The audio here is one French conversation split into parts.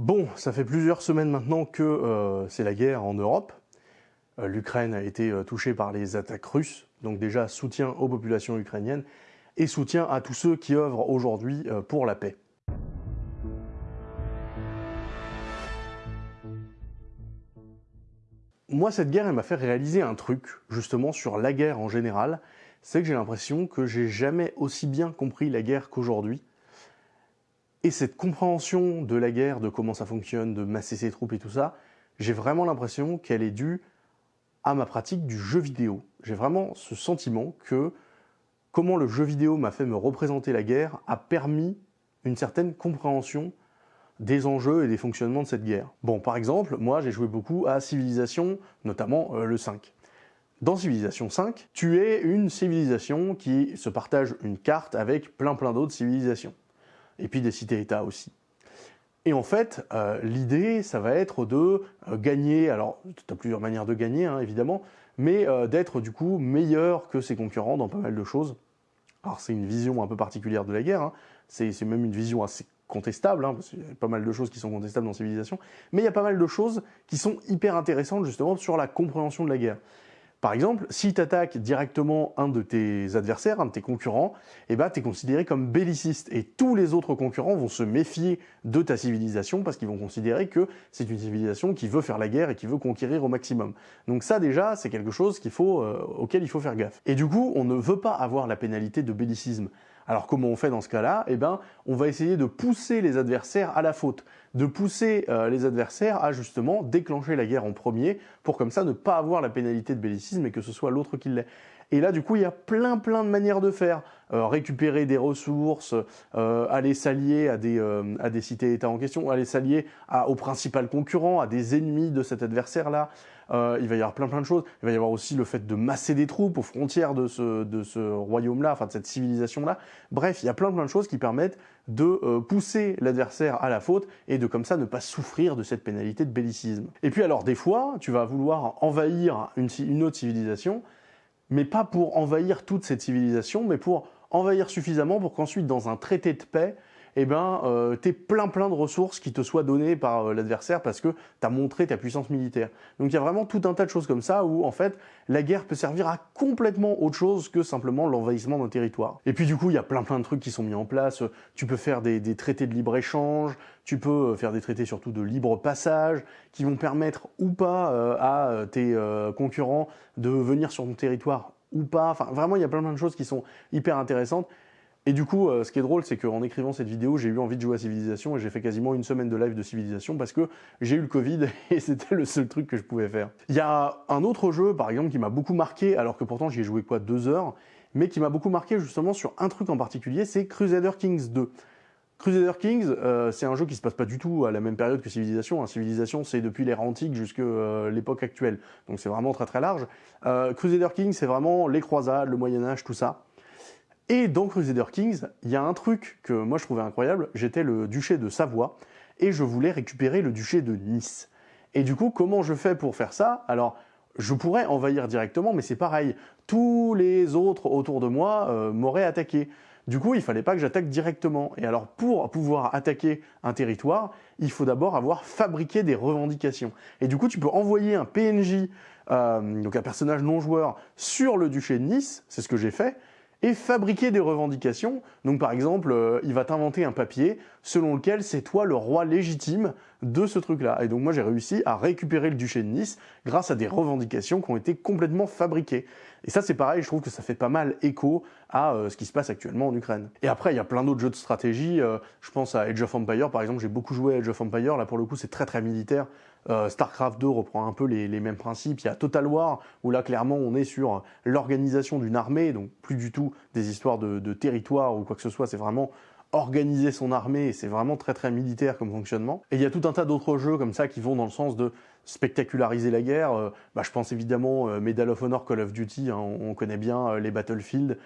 Bon, ça fait plusieurs semaines maintenant que euh, c'est la guerre en Europe. Euh, L'Ukraine a été euh, touchée par les attaques russes, donc déjà soutien aux populations ukrainiennes et soutien à tous ceux qui œuvrent aujourd'hui pour la paix. Moi, cette guerre, elle m'a fait réaliser un truc, justement, sur la guerre en général. C'est que j'ai l'impression que j'ai jamais aussi bien compris la guerre qu'aujourd'hui. Et cette compréhension de la guerre, de comment ça fonctionne, de masser ses troupes et tout ça, j'ai vraiment l'impression qu'elle est due à ma pratique du jeu vidéo. J'ai vraiment ce sentiment que comment le jeu vidéo m'a fait me représenter la guerre a permis une certaine compréhension des enjeux et des fonctionnements de cette guerre. Bon, par exemple, moi j'ai joué beaucoup à Civilisation, notamment euh, le 5. Dans Civilisation 5, tu es une civilisation qui se partage une carte avec plein plein d'autres civilisations et puis des cités-États aussi. Et en fait, euh, l'idée, ça va être de euh, gagner, alors tu as plusieurs manières de gagner, hein, évidemment, mais euh, d'être du coup meilleur que ses concurrents dans pas mal de choses. Alors c'est une vision un peu particulière de la guerre, hein. c'est même une vision assez contestable, hein, parce qu'il y a pas mal de choses qui sont contestables dans Civilisation, mais il y a pas mal de choses qui sont hyper intéressantes justement sur la compréhension de la guerre. Par exemple, si tu attaques directement un de tes adversaires, un de tes concurrents, eh ben, tu considéré comme belliciste et tous les autres concurrents vont se méfier de ta civilisation parce qu'ils vont considérer que c'est une civilisation qui veut faire la guerre et qui veut conquérir au maximum. Donc ça déjà, c'est quelque chose qu'il faut, euh, auquel il faut faire gaffe. Et du coup, on ne veut pas avoir la pénalité de bellicisme. Alors comment on fait dans ce cas-là? Eh ben, on va essayer de pousser les adversaires à la faute, de pousser euh, les adversaires à justement déclencher la guerre en premier, pour comme ça ne pas avoir la pénalité de bellicisme et que ce soit l'autre qui l'ait. Et là, du coup, il y a plein plein de manières de faire. Euh, récupérer des ressources, euh, aller s'allier à des, euh, à des cités-États en question, aller s'allier au principal concurrent, à des ennemis de cet adversaire-là. il va y avoir plein plein de choses. Il va y avoir aussi le fait de masser des troupes aux frontières de ce, de ce royaume-là, enfin de cette civilisation-là. Bref, il y a plein plein de choses qui permettent de pousser l'adversaire à la faute et de comme ça ne pas souffrir de cette pénalité de bellicisme. Et puis alors des fois, tu vas vouloir envahir une, une autre civilisation, mais pas pour envahir toute cette civilisation, mais pour envahir suffisamment pour qu'ensuite, dans un traité de paix, eh ben, euh, tu plein plein de ressources qui te soient données par euh, l'adversaire parce que tu as montré ta puissance militaire. Donc il y a vraiment tout un tas de choses comme ça où en fait la guerre peut servir à complètement autre chose que simplement l'envahissement d'un territoire. Et puis du coup il y a plein plein de trucs qui sont mis en place. Tu peux faire des, des traités de libre-échange, tu peux euh, faire des traités surtout de libre passage qui vont permettre ou pas euh, à tes concurrents de venir sur ton territoire ou pas. Enfin, vraiment, il y a plein, plein de choses qui sont hyper intéressantes. Et du coup, euh, ce qui est drôle, c'est qu'en écrivant cette vidéo, j'ai eu envie de jouer à Civilisation et j'ai fait quasiment une semaine de live de Civilisation parce que j'ai eu le Covid et c'était le seul truc que je pouvais faire. Il y a un autre jeu, par exemple, qui m'a beaucoup marqué, alors que pourtant j'y ai joué quoi, deux heures, mais qui m'a beaucoup marqué justement sur un truc en particulier, c'est Crusader Kings 2. Crusader Kings, euh, c'est un jeu qui se passe pas du tout à la même période que Civilisation. Hein. Civilisation, c'est depuis l'ère antique jusqu'à euh, l'époque actuelle. Donc c'est vraiment très très large. Crusader Kings, c'est vraiment les croisades, le Moyen-Âge, tout ça. Et dans Crusader Kings, il y a un truc que moi je trouvais incroyable. J'étais le duché de Savoie et je voulais récupérer le duché de Nice. Et du coup, comment je fais pour faire ça? Alors, je pourrais envahir directement, mais c'est pareil. Tous les autres autour de moi m'auraient attaqué. Du coup, il fallait pas que j'attaque directement. Et alors, pour pouvoir attaquer un territoire, il faut d'abord avoir fabriqué des revendications. Et du coup, tu peux envoyer un PNJ, euh, donc un personnage non joueur, sur le duché de Nice, c'est ce que j'ai fait, et fabriquer des revendications. Donc par exemple, euh, il va t'inventer un papier selon lequel c'est toi le roi légitime de ce truc-là. Et donc moi j'ai réussi à récupérer le duché de Nice grâce à des revendications qui ont été complètement fabriquées. Et ça c'est pareil, je trouve que ça fait pas mal écho à euh, ce qui se passe actuellement en Ukraine. Et après il y a plein d'autres jeux de stratégie, euh, je pense à Age of Empire par exemple, j'ai beaucoup joué à Age of Empire, là pour le coup c'est très très militaire. StarCraft 2 reprend un peu les, mêmes principes. Il y a Total War, où là, clairement, on est sur l'organisation d'une armée, donc plus du tout des histoires de, territoire ou quoi que ce soit, c'est vraiment organiser son armée, c'est vraiment très très militaire comme fonctionnement. Et il y a tout un tas d'autres jeux comme ça qui vont dans le sens de spectaculariser la guerre. Euh, bah, je pense évidemment euh, Medal of Honor, Call of Duty, hein, on, connaît bien euh, les Battlefield.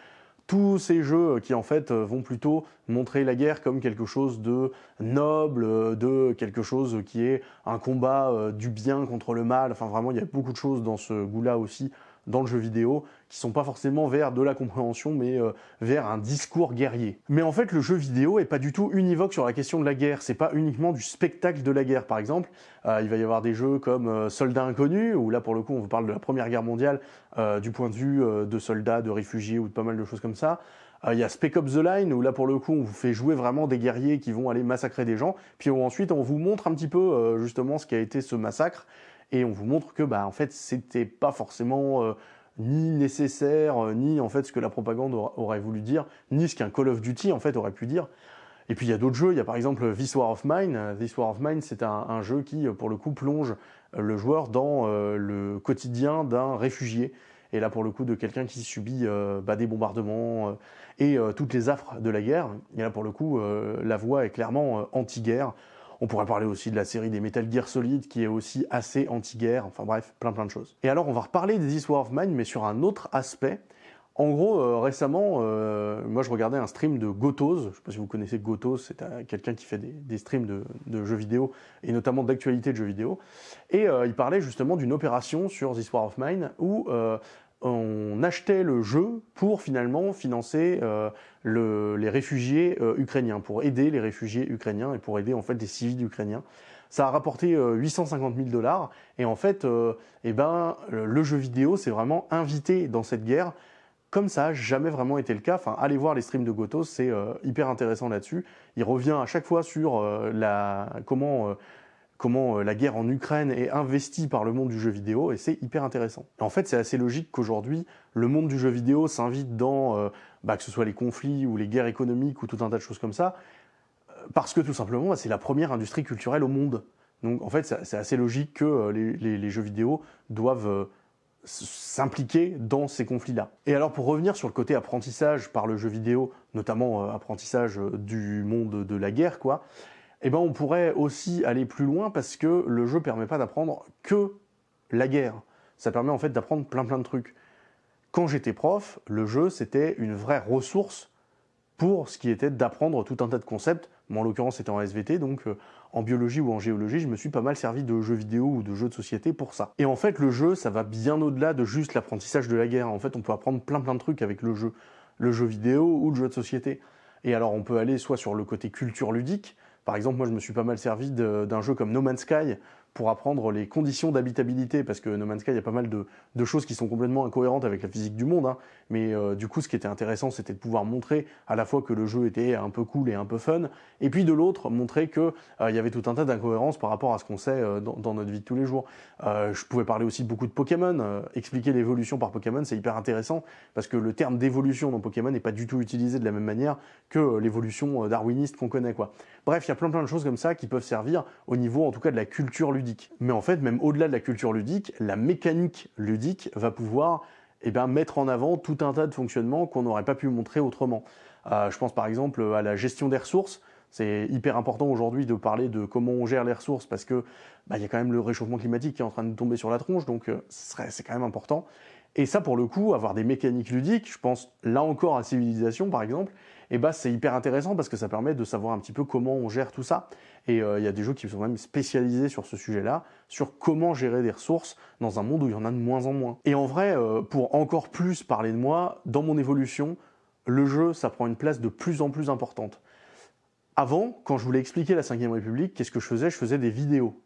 Tous ces jeux qui en fait vont plutôt montrer la guerre comme quelque chose de noble, de quelque chose qui est un combat du bien contre le mal. Enfin vraiment, il y a beaucoup de choses dans ce goût-là aussi dans le jeu vidéo, qui sont pas forcément vers de la compréhension, mais euh, vers un discours guerrier. Mais en fait, le jeu vidéo est pas du tout univoque sur la question de la guerre. C'est pas uniquement du spectacle de la guerre. Par exemple, euh, il va y avoir des jeux comme euh, Soldats inconnus, où là pour le coup on vous parle de la Première Guerre mondiale du point de vue de soldats, de réfugiés ou de pas mal de choses comme ça. Il y a Spec Ops The Line, où là pour le coup on vous fait jouer vraiment des guerriers qui vont aller massacrer des gens, puis ensuite on vous montre un petit peu justement ce qui a été ce massacre, et on vous montre que bah en fait c'était pas forcément euh, ni nécessaire euh, ni en fait ce que la propagande aurait voulu dire ni ce qu'un Call of Duty en fait aurait pu dire. Et puis il y a d'autres jeux. Il y a par exemple This War of Mine. This War of Mine c'est un, jeu qui pour le coup plonge le joueur dans euh, le quotidien d'un réfugié. Et là pour le coup de quelqu'un qui subit bah, des bombardements et toutes les affres de la guerre. Et là pour le coup la voix est clairement anti-guerre on pourrait parler aussi de la série des Metal Gear Solid qui est aussi assez anti-guerre, enfin bref, plein plein de choses. Et alors on va reparler des War of Mine mais sur un autre aspect. En gros, euh, récemment, euh, moi je regardais un stream de Gotos, je sais pas si vous connaissez Gotos, c'est euh, quelqu'un qui fait des, streams de, jeux vidéo, et notamment d'actualité de jeux vidéo, et il parlait justement d'une opération sur This War of Mine, où on achetait le jeu pour finalement financer euh, les réfugiés euh, ukrainiens, pour aider les réfugiés ukrainiens et pour aider en fait les civils ukrainiens. Ça a rapporté 850 euh, 000 dollars et en fait, eh ben, le jeu vidéo s'est vraiment invité dans cette guerre comme ça n'a jamais vraiment été le cas. Enfin, allez voir les streams de Gotos, c'est hyper intéressant là-dessus. Il revient à chaque fois sur la, comment comment euh, la guerre en Ukraine est investie par le monde du jeu vidéo, et c'est hyper intéressant. En fait, c'est assez logique qu'aujourd'hui, le monde du jeu vidéo s'invite dans, euh, bah, que ce soit les conflits ou les guerres économiques ou tout un tas de choses comme ça, euh, parce que tout simplement, c'est la première industrie culturelle au monde. Donc en fait, c'est assez logique que les, jeux vidéo doivent s'impliquer dans ces conflits-là. Et alors pour revenir sur le côté apprentissage par le jeu vidéo, notamment apprentissage du monde de la guerre, quoi, eh ben on pourrait aussi aller plus loin parce que le jeu permet pas d'apprendre que la guerre. Ça permet en fait d'apprendre plein plein de trucs. Quand j'étais prof, le jeu c'était une vraie ressource pour ce qui était d'apprendre tout un tas de concepts. Moi en l'occurrence c'était en SVT, donc euh, en biologie ou en géologie, je me suis pas mal servi de jeux vidéo ou de jeux de société pour ça. Et en fait le jeu, ça va bien au-delà de juste l'apprentissage de la guerre. En fait on peut apprendre plein plein de trucs avec le jeu. Le jeu vidéo ou le jeu de société. Et alors on peut aller soit sur le côté culture ludique, par exemple, moi je me suis pas mal servi d'un jeu comme No Man's Sky pour apprendre les conditions d'habitabilité, parce que No Man's Sky, il y a pas mal de, choses qui sont complètement incohérentes avec la physique du monde, hein. mais euh, du coup, ce qui était intéressant, c'était de pouvoir montrer à la fois que le jeu était un peu cool et un peu fun, et puis de l'autre, montrer qu'il euh, y avait tout un tas d'incohérences par rapport à ce qu'on sait euh, dans, notre vie de tous les jours. je pouvais parler aussi beaucoup de Pokémon, expliquer l'évolution par Pokémon, c'est hyper intéressant, parce que le terme d'évolution dans Pokémon n'est pas du tout utilisé de la même manière que l'évolution darwiniste qu'on connaît. quoi. Bref, il y a plein plein de choses comme ça qui peuvent servir au niveau, en tout cas, de la culture ludique mais en fait, même au-delà de la culture ludique, la mécanique ludique va pouvoir eh bien, mettre en avant tout un tas de fonctionnements qu'on n'aurait pas pu montrer autrement. Euh, je pense par exemple à la gestion des ressources. C'est hyper important aujourd'hui de parler de comment on gère les ressources parce que bah, il y a quand même le réchauffement climatique qui est en train de tomber sur la tronche, donc euh, c'est quand même important. Et ça, pour le coup, avoir des mécaniques ludiques, je pense là encore à Civilisation par exemple, et bah c'est hyper intéressant parce que ça permet de savoir un petit peu comment on gère tout ça. Et euh, il y a des jeux qui sont même spécialisés sur ce sujet-là, sur comment gérer des ressources dans un monde où il y en a de moins en moins. Et en vrai, euh, pour encore plus parler de moi, dans mon évolution, le jeu, ça prend une place de plus en plus importante. Avant, quand je voulais expliquer la 5ème République, qu'est-ce que je faisais? Je faisais des vidéos.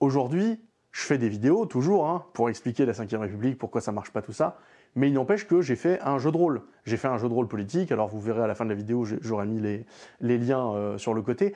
Aujourd'hui, je fais des vidéos, toujours, hein, pour expliquer la 5ème République, pourquoi ça marche pas tout ça, mais il n'empêche que j'ai fait un jeu de rôle. J'ai fait un jeu de rôle politique, alors vous verrez à la fin de la vidéo, j'aurai mis les, liens euh, sur le côté,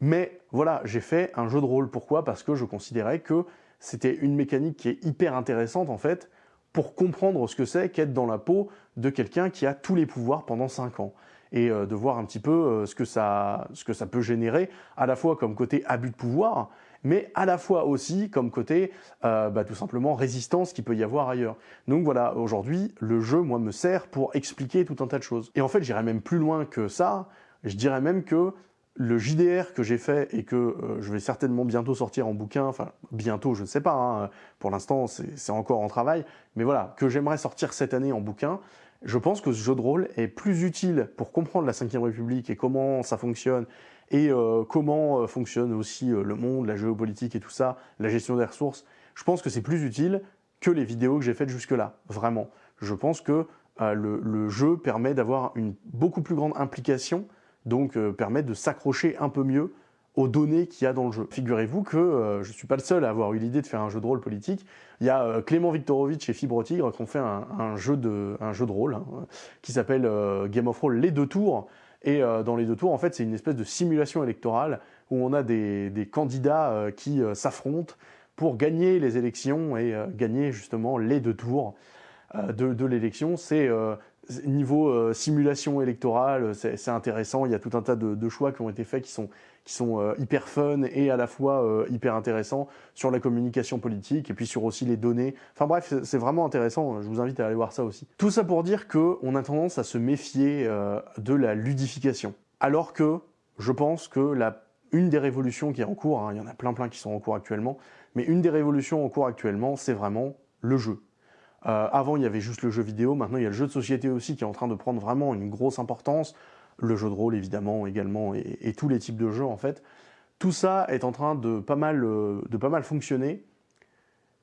mais voilà, j'ai fait un jeu de rôle. Pourquoi? Parce que je considérais que c'était une mécanique qui est hyper intéressante, en fait, pour comprendre ce que c'est qu'être dans la peau de quelqu'un qui a tous les pouvoirs pendant 5 ans et euh, de voir un petit peu euh, ce, que ça, ce que ça peut générer, à la fois comme côté abus de pouvoir, mais à la fois aussi comme côté euh, bah, tout simplement résistance qu'il peut y avoir ailleurs. Donc voilà, aujourd'hui, le jeu, moi, me sert pour expliquer tout un tas de choses. Et en fait, j'irais même plus loin que ça, je dirais même que le JDR que j'ai fait et que euh, je vais certainement bientôt sortir en bouquin, enfin bientôt je ne sais pas, hein, pour l'instant c'est encore en travail, mais voilà, que j'aimerais sortir cette année en bouquin, je pense que ce jeu de rôle est plus utile pour comprendre la 5ème République et comment ça fonctionne et euh, comment euh, fonctionne aussi euh, le monde, la géopolitique et tout ça, la gestion des ressources. Je pense que c'est plus utile que les vidéos que j'ai faites jusque-là, vraiment. Je pense que le, jeu permet d'avoir une beaucoup plus grande implication, donc permet de s'accrocher un peu mieux aux données qu'il y a dans le jeu. Figurez-vous que euh, je suis pas le seul à avoir eu l'idée de faire un jeu de rôle politique. Il y a Clément Viktorovitch et Fibre Tigre qui ont fait un, jeu, de, un jeu de rôle hein, qui s'appelle Game of Roll Les Deux Tours. Et dans les deux tours, en fait, c'est une espèce de simulation électorale où on a des, des candidats qui s'affrontent pour gagner les élections et gagner justement les deux tours. Euh, de, l'élection. C'est euh, niveau euh, simulation électorale, c'est intéressant. Il y a tout un tas de, choix qui ont été faits qui sont, sont hyper fun et à la fois hyper intéressants sur la communication politique et puis sur aussi les données. Enfin bref, c'est vraiment intéressant. Je vous invite à aller voir ça aussi. Tout ça pour dire qu'on a tendance à se méfier de la ludification. Alors que je pense que la, une des révolutions qui est en cours, hein, il y en a plein plein qui sont en cours actuellement, mais une des révolutions en cours actuellement, c'est vraiment le jeu. Euh, avant, il y avait juste le jeu vidéo. Maintenant, il y a le jeu de société aussi qui est en train de prendre vraiment une grosse importance. Le jeu de rôle, évidemment, également, et, tous les types de jeux, en fait. Tout ça est en train de pas mal, euh, de pas mal fonctionner.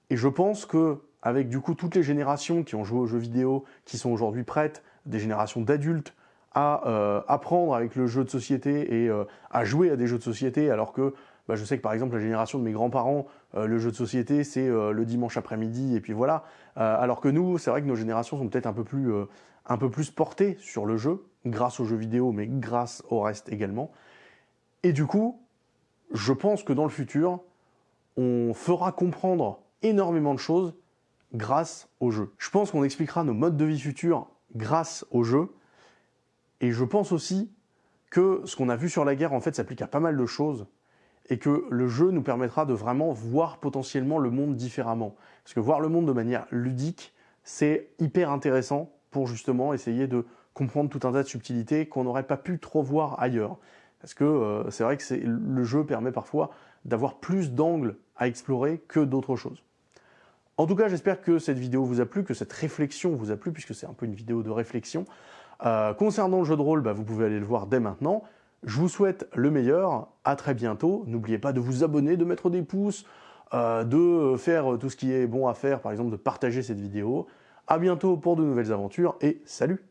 Et je pense que avec du coup toutes les générations qui ont joué aux jeux vidéo, qui sont aujourd'hui prêtes, des générations d'adultes, à euh, apprendre avec le jeu de société et à jouer à des jeux de société, alors que bah, je sais que par exemple la génération de mes grands-parents, euh, le jeu de société c'est euh, le dimanche après-midi et puis voilà. Euh, alors que nous, c'est vrai que nos générations sont peut-être un peu plus un peu plus portées sur le jeu, grâce aux jeux vidéo, mais grâce au reste également. Et du coup, je pense que dans le futur, on fera comprendre énormément de choses grâce au jeu. Je pense qu'on expliquera nos modes de vie futurs grâce au jeu. Et je pense aussi que ce qu'on a vu sur la guerre, en fait, s'applique à pas mal de choses et que le jeu nous permettra de vraiment voir potentiellement le monde différemment. Parce que voir le monde de manière ludique, c'est hyper intéressant pour justement essayer de comprendre tout un tas de subtilités qu'on n'aurait pas pu trop voir ailleurs. Parce que euh, c'est vrai que le jeu permet parfois d'avoir plus d'angles à explorer que d'autres choses. En tout cas, j'espère que cette vidéo vous a plu, que cette réflexion vous a plu, puisque c'est un peu une vidéo de réflexion. Euh, concernant le jeu de rôle, bah, vous pouvez aller le voir dès maintenant. Je vous souhaite le meilleur, à très bientôt. N'oubliez pas de vous abonner, de mettre des pouces, euh, de faire tout ce qui est bon à faire, par exemple de partager cette vidéo. À bientôt pour de nouvelles aventures et salut